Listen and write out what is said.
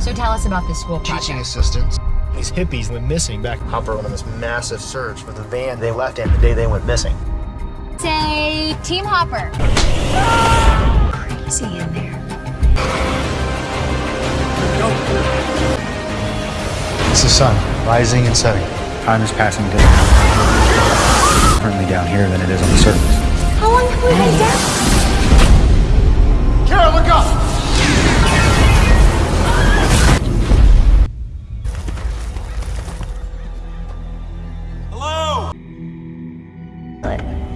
So tell us about this school project. Teaching assistants. These hippies went missing back. Hopper went on this massive search for the van they left in the day they went missing. Say, Team Hopper. Crazy in there. It's the sun, rising and setting. Time is passing differently currently down here than it is on the surface. How long have we been down? Kara, look up! But